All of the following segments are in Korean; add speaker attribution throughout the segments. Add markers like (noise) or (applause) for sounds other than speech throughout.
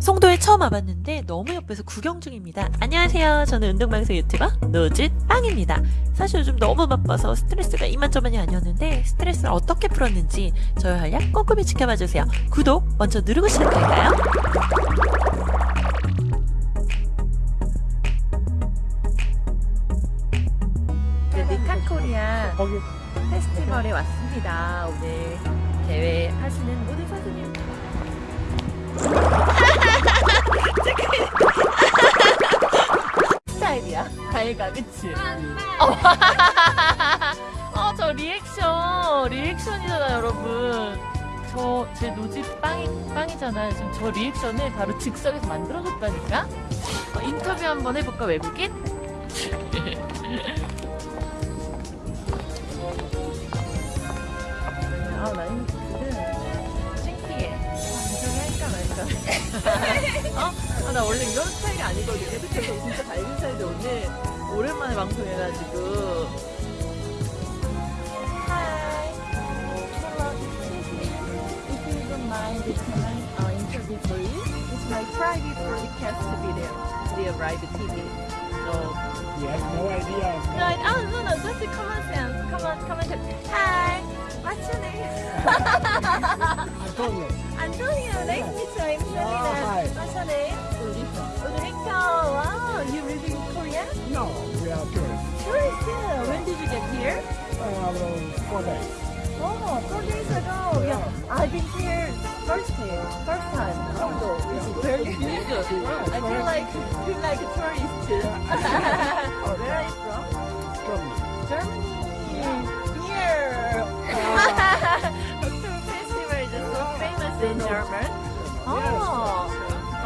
Speaker 1: 송도에 처음 와봤는데 너무 예뻐서 구경 중입니다. 안녕하세요. 저는 운동방송 유튜버 노즈 빵입니다. 사실 요즘 너무 바빠서 스트레스가 이만저만이 아니었는데 스트레스를 어떻게 풀었는지 저의 활약 꼼꼼히 지켜봐주세요. 구독 먼저 누르고 시작할까요? 네, 니카코리아
Speaker 2: 거기
Speaker 1: 페스티벌에 왔습니다. 오늘 대회 하시는 모든 선수님. 다이가 그치? 어, 저 리액션. 리액션이잖아, 여러분. 저, 제 노집 빵이, 빵이잖아요. 지금 저 리액션을 바로 즉석에서 만들어줬다니까? 어, 인터뷰 한번 해볼까, 외국인? (laughs) 아, 나 지금 창피해. 아, 인터뷰 할까 말까. (laughs) 어? 아, 나 원래 이런 스타일이 아니거든요. 그쵸? 저 진짜 밝은 스타일인데 오늘 오랜만에 방송해가지고. Hi. Hello, excuse me. If you don't mind, can I uh, interview for you? It's my private broadcast video, video live TV. So,
Speaker 2: You have no idea.
Speaker 1: no, I- oh, no, no, just come on, Sam. Come on, come on. Hi. What's your name?
Speaker 2: Antonio.
Speaker 1: Antonio, nice to meet you. I'm Selena.
Speaker 2: hi.
Speaker 1: What's your name?
Speaker 2: Ulrika.
Speaker 1: Ulrika. Wow, you live in
Speaker 2: No, we are tourists.
Speaker 1: Tourist. yeah. When did you get here?
Speaker 2: Uh, four days.
Speaker 1: Oh, four days ago. Yeah, I've been here first day, first time. So it's very good. I feel like feel like a tourist. too. (laughs) Where are you from? Germany. Here. (laughs) (laughs) Oktober Festival is so famous in German.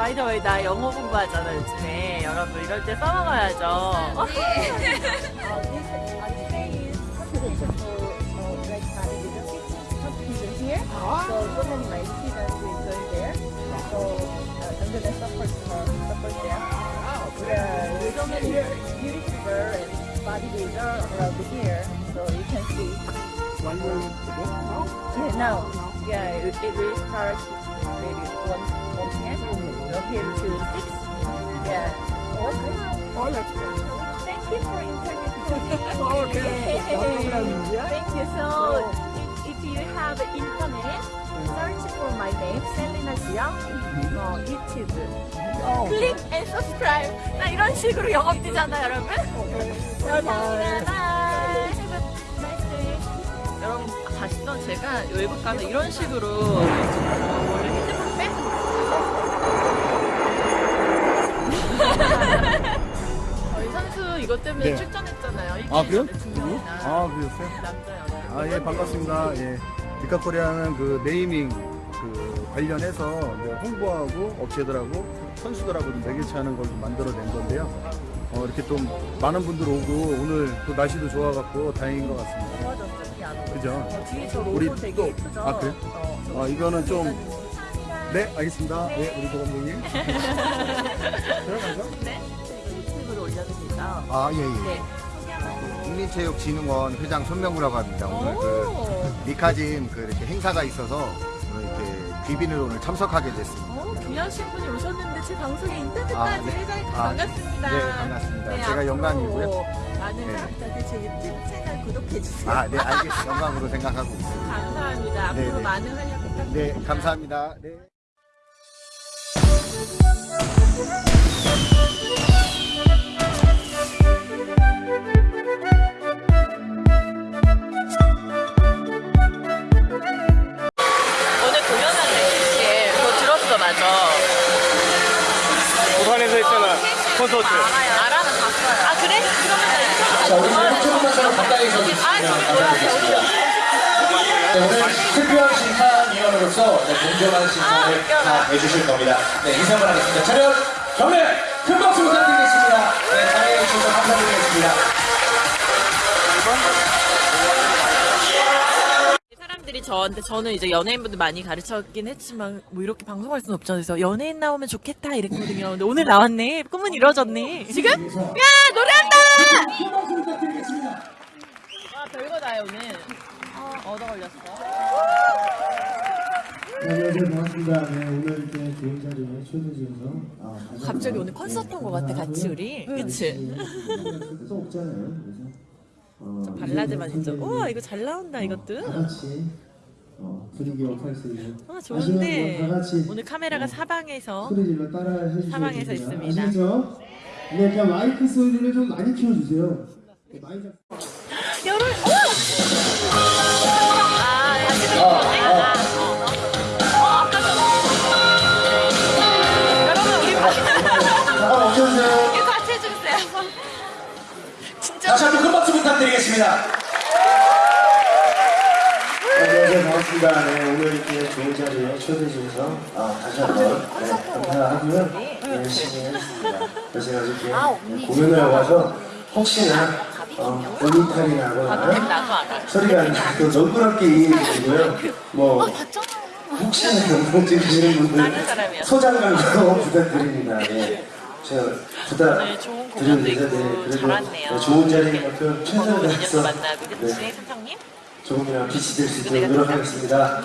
Speaker 1: Oh. Way, 나 영어 공부하잖아 요즘에. 여러분 이럴 때 써먹어야죠.
Speaker 3: 네.
Speaker 1: Uh, uh, uh.
Speaker 2: Ah.
Speaker 1: Uh. Yeah, it, it start maybe one one p.m. Okay, to six. Yeah. Okay.
Speaker 2: Oh, let's go.
Speaker 1: Thank you for interviewing me.
Speaker 2: Okay. No problem. Yeah.
Speaker 1: Thank you. So, if, if you have internet, search for my name, Selena Jiang, uh, YouTube.
Speaker 2: Oh,
Speaker 1: Click and subscribe. 나 이런 식으로 영업 뛰잖아, 여러분.
Speaker 2: bye bye.
Speaker 1: 바이. Have a nice day. 여러분 아시죠? 제가 외국 가면 이런 식으로 원래 핸드폰 빼. 저희 선수 이것 때문에
Speaker 4: 네.
Speaker 1: 출전했잖아요.
Speaker 4: 아, 그래요? 아 그러셨어요?
Speaker 1: 남자 여자.
Speaker 4: 아예 반갑습니다. 예 디카코리아는 그 네이밍 그 관련해서 홍보하고 업체들하고 선수들하고 좀 매개체 하는 걸 좀 만들어낸 건데요. 어, 이렇게 좀 많은 분들 오고 오늘 또 날씨도 좋아갖고 다행인 것 같습니다. 그죠?
Speaker 1: 어, 뒤에 저 로고
Speaker 4: 우리
Speaker 1: 되게
Speaker 4: 또-
Speaker 1: 예쁘죠?
Speaker 4: 아, 그래요?
Speaker 1: 어, 저
Speaker 4: 아, 이거는 좀-. 네 알겠습니다. 네 우리 도감독님. (laughs) 들어가죠?
Speaker 1: 네. 유튜브로 되죠?
Speaker 5: 아, 예, 예.
Speaker 1: 네.
Speaker 5: 국민체육진흥원 회장 손명구라고 합니다. 오늘 그
Speaker 1: 오.
Speaker 5: 미카짐 그 이렇게 행사가 있어서 귀빈으로 오늘 참석하게 됐습니다.
Speaker 1: 어, 귀하신 분이 오셨는데 제 방송에 인터뷰까지
Speaker 5: 아, 네.
Speaker 1: 해주셔서
Speaker 5: 아,
Speaker 1: 반갑습니다.
Speaker 5: 네, 반갑습니다. 제가
Speaker 1: 앞으로
Speaker 5: 영광이고요.
Speaker 1: 많은
Speaker 5: 네.
Speaker 1: 사람들한테 제 유튜브 채널 구독해주세요.
Speaker 5: 아, 네, 알겠습니다. 영광으로 생각하고 있습니다.
Speaker 1: 감사합니다. 앞으로
Speaker 5: 네, 네.
Speaker 1: 많은 활약 부탁드립니다.
Speaker 5: 네, 감사합니다. 네.
Speaker 1: 오늘
Speaker 2: 콘서트.
Speaker 1: 알아? 나 봤어요. 아, 그래? 그러면 나 인터뷰
Speaker 6: 자, 우리 유튜브에서 가까이 서
Speaker 1: 아, 저기 뭐야, 저기.
Speaker 6: 네, 오늘 특별 심사위원으로서 네, 공정한 심사를
Speaker 1: 웃겨라.
Speaker 6: 다 해주실 겁니다. 네, 인사를 하겠습니다. 차렷, 경례, 큰 박수 부탁드리겠습니다. 네, 참여해 주셔서 감사드리겠습니다.
Speaker 1: 사람들이 저한테 저는 이제 연예인분들 많이 가르쳤긴 했지만 뭐 이렇게 방송할 수는 없잖아요. 그래서 연예인 나오면 좋겠다 이랬거든요. 근데 오늘 나왔네. 꿈은 이루어졌네. 지금? 야 노래한다! 아 별거 다요 오늘. 어 얻어 걸렸어.
Speaker 3: 안녕하세요 반갑습니다. 네, 오늘 이렇게 좋은 자리에 초대해 주셔서 아,
Speaker 1: 갑자기 오늘 콘서트 온것 같아, 같이 우리. 그치?
Speaker 3: 또 없잖아요. 그래서 어,
Speaker 1: 발라드만.
Speaker 3: 선배님,
Speaker 1: 우와 이거 잘 나온다
Speaker 3: 다
Speaker 1: 이것도.
Speaker 3: 같이 어, 분위기 역할 수 있는
Speaker 1: 아 좋은데 오늘 카메라가
Speaker 3: 어,
Speaker 1: 사방에서
Speaker 3: 소리 질러 따라 해주시면
Speaker 1: 사방에서
Speaker 3: 됩니다.
Speaker 1: 있습니다.
Speaker 3: 아시죠? 네, 그냥 마이크 소리를 좀 많이 키워주세요. 네, 많이 잡...
Speaker 1: 여름. 아. 아, 어, 어. 어, 전- 여러분 우리 같이 해주세요. (laughs) 진짜
Speaker 6: 부탁드리겠습니다.
Speaker 3: 안녕하세요 반갑습니다. 네, 오늘 이렇게 좋은 자리에 초대해 주셔서 아, 다시 한번 네, 감사하고요. 네, 열심히 하겠습니다. 제가 이렇게 공연을 와서 혹시나 어, 볼링탈이 나거나. 소리가 안 나도 너그럽게 이해해 주시고요. 뭐 혹시나 경고 찍으시는 분들
Speaker 1: 사람이야.
Speaker 3: 소장관도 부탁드립니다. 네. 제가 부탁
Speaker 1: 오늘 좋은 공연도
Speaker 3: 드리면서
Speaker 1: 있고
Speaker 3: 네, 그래도
Speaker 1: 잘 왔네요.
Speaker 3: 네, 좋은 자리인 만큼 최선을 다해서
Speaker 1: 만나고 그치
Speaker 3: 네,
Speaker 1: 삼성님?
Speaker 3: 조금이나마 빛이 될 수 있도록 노력하겠습니다.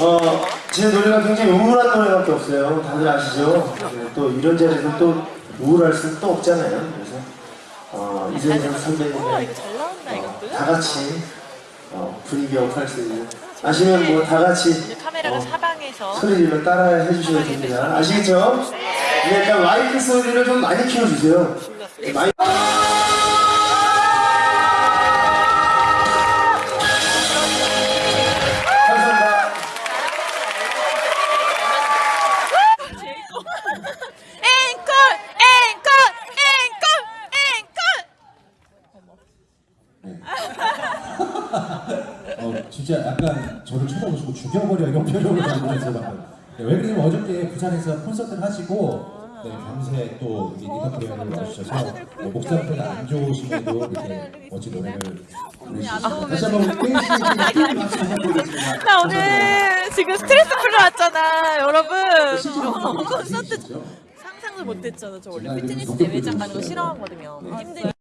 Speaker 3: 어, 제 노래가 굉장히 우울한 노래밖에 없어요. 다들 아시죠? 네, 또 이런 자리에서 또 우울할 수는 또 없잖아요. 그래서 어, 이재성 선배님의 어,
Speaker 1: 이것도.
Speaker 3: 다 같이 어, 분위기 업할 수 있는 아시면 뭐 다 같이 어,
Speaker 1: 사방에서
Speaker 3: 소리 질러 따라 해주셔야 됩니다. 아시겠죠? 네, 그러니까 마이크 소리를 좀 많이 키워주세요. 네.
Speaker 7: 어, 진짜 약간 저를 쳐다보시고 죽여버려 이런 표정을 방금. 네, 왜 그러냐면 어저께 부산에서 콘서트를 하시고 네, 밤새 또이 니카프리아를 와주셔서 네, 목 상태가 안 좋으시면도 이렇게 멋진 노래를. 다시 한번 땡씨 박수 부탁드리겠습니다.
Speaker 1: 나 오늘 지금 스트레스 풀러 왔잖아 여러분. 어, 콘서트 상상도 못했잖아. 저 원래 피트니스 대회장 가는 거 싫어하거든요. 힘들.